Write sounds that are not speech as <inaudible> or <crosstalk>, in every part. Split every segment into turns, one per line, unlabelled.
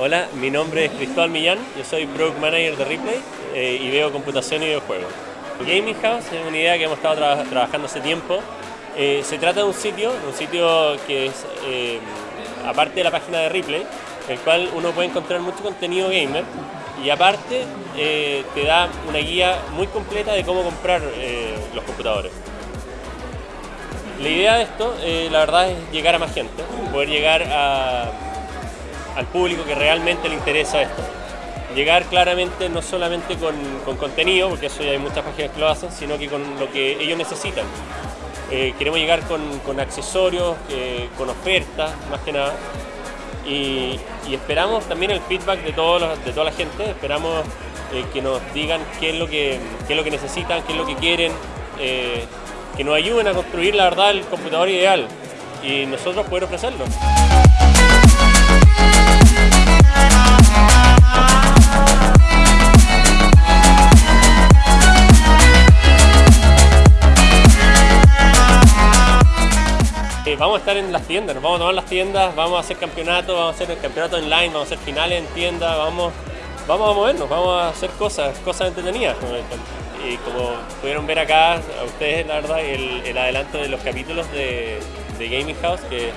Hola, mi nombre es Cristóbal Millán, yo soy Product Manager de Replay eh, y veo computación y videojuegos. Gaming House es una idea que hemos estado trabajando hace tiempo. Eh, se trata de un sitio, un sitio que es, eh, aparte de la página de Replay, el cual uno puede encontrar mucho contenido gamer y aparte te da una guía muy completa de cómo comprar los computadores. La idea de esto, la verdad, es llegar a más gente, poder llegar a al público que realmente le interesa esto. Llegar claramente no solamente con, contenido, porque eso ya hay muchas páginas que lo hacen, sino que con lo que ellos necesitan. Eh, queremos llegar con, accesorios, eh, con ofertas, más que nada. Y, esperamos también el feedback de, todos de toda la gente, esperamos eh, que nos digan qué es, lo que, qué es lo que necesitan, qué es lo que quieren, que nos ayuden a construir la verdad el computador ideal y nosotros poder ofrecerlo. Vamos a estar en las tiendas, nos vamos a tomar las tiendas, vamos a hacer campeonatos, vamos a hacer el campeonato online, vamos a hacer finales en tiendas, vamos, vamos a movernos, vamos a hacer cosas, cosas entretenidas. Y como pudieron ver acá, a ustedes la verdad, el, adelanto de los capítulos de, Gaming House, que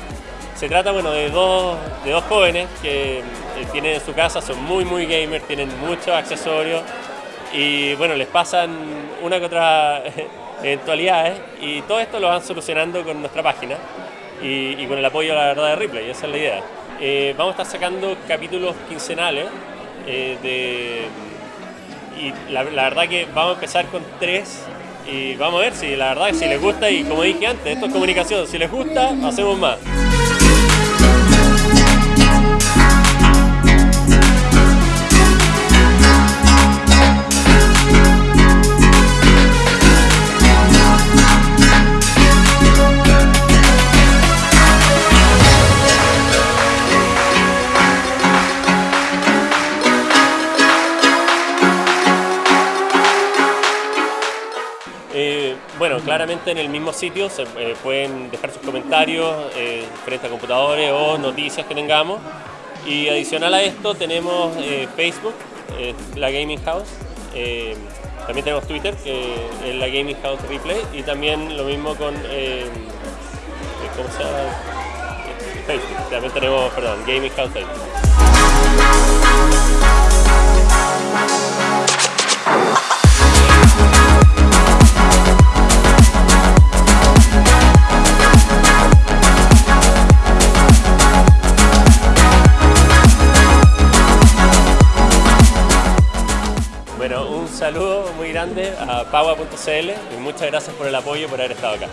se trata bueno, de, dos, de dos jóvenes que eh, tienen en su casa, son muy muy gamers, tienen muchos accesorios y bueno, les pasan una que otra <laughs> eventualidades y todo esto lo van solucionando con nuestra página y, con el apoyo, la verdad, de Ripley, esa es la idea. Eh, vamos a estar sacando capítulos quincenales eh, y la, verdad que vamos a empezar con tres y vamos a ver si la verdad si les gusta y como dije antes, esto es comunicación, si les gusta, hacemos más. Bueno, claramente en el mismo sitio se eh, pueden dejar sus comentarios eh, frente a computadores o noticias que tengamos. Y adicional a esto tenemos Facebook, la Gaming House. también tenemos Twitter, que es la Gaming House Replay. Y también lo mismo con ¿cómo se llama? Facebook. También tenemos, perdón, Gaming House Facebook. saludo muy grande a Paua.cl y muchas gracias por el apoyo por haber estado acá.